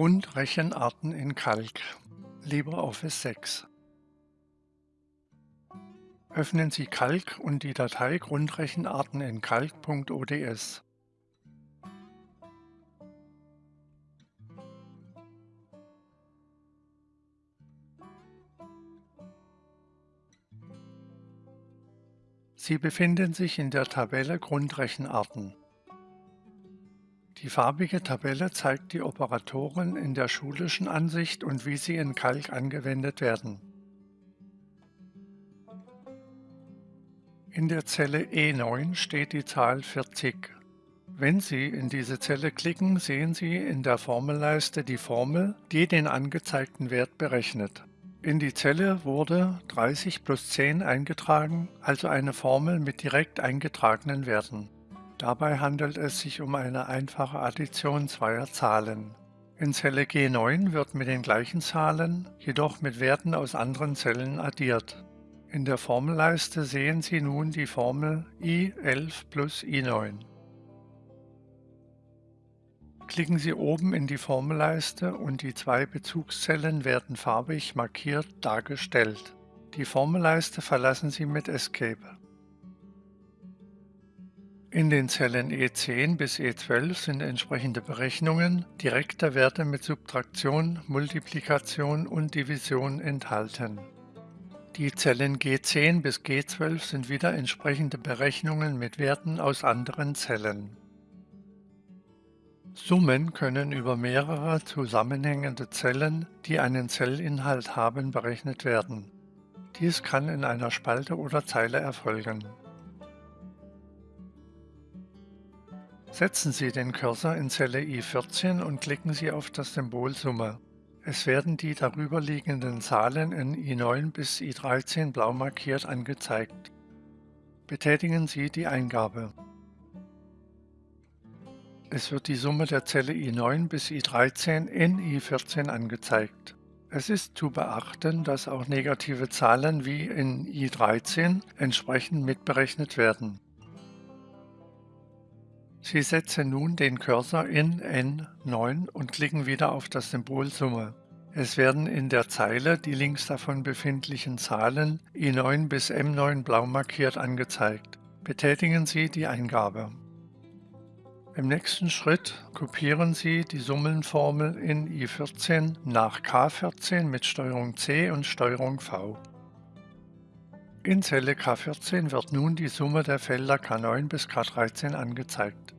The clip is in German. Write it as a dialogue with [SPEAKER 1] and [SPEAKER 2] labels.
[SPEAKER 1] Grundrechenarten in Calc LibreOffice 6 Öffnen Sie Calc und die Datei Grundrechenarten in calc.ods. Sie befinden sich in der Tabelle Grundrechenarten. Die farbige Tabelle zeigt die Operatoren in der schulischen Ansicht und wie sie in Calc angewendet werden. In der Zelle E9 steht die Zahl 40. Wenn Sie in diese Zelle klicken, sehen Sie in der Formelleiste die Formel, die den angezeigten Wert berechnet. In die Zelle wurde 30 plus 10 eingetragen, also eine Formel mit direkt eingetragenen Werten. Dabei handelt es sich um eine einfache Addition zweier Zahlen. In Zelle G9 wird mit den gleichen Zahlen, jedoch mit Werten aus anderen Zellen addiert. In der Formelleiste sehen Sie nun die Formel I11 plus I9. Klicken Sie oben in die Formelleiste und die zwei Bezugszellen werden farbig markiert dargestellt. Die Formelleiste verlassen Sie mit Escape. In den Zellen E10 bis E12 sind entsprechende Berechnungen direkter Werte mit Subtraktion, Multiplikation und Division enthalten. Die Zellen G10 bis G12 sind wieder entsprechende Berechnungen mit Werten aus anderen Zellen. Summen können über mehrere zusammenhängende Zellen, die einen Zellinhalt haben, berechnet werden. Dies kann in einer Spalte oder Zeile erfolgen. Setzen Sie den Cursor in Zelle I14 und klicken Sie auf das Symbol Summe. Es werden die darüberliegenden Zahlen in I9 bis I13 blau markiert angezeigt. Betätigen Sie die Eingabe. Es wird die Summe der Zelle I9 bis I13 in I14 angezeigt. Es ist zu beachten, dass auch negative Zahlen wie in I13 entsprechend mitberechnet werden. Sie setzen nun den Cursor in N9 und klicken wieder auf das Symbol Summe. Es werden in der Zeile die links davon befindlichen Zahlen I9 bis M9 blau markiert angezeigt. Betätigen Sie die Eingabe. Im nächsten Schritt kopieren Sie die Summenformel in I14 nach K14 mit STRG C und STRG V. In Zelle K14 wird nun die Summe der Felder K9 bis K13 angezeigt.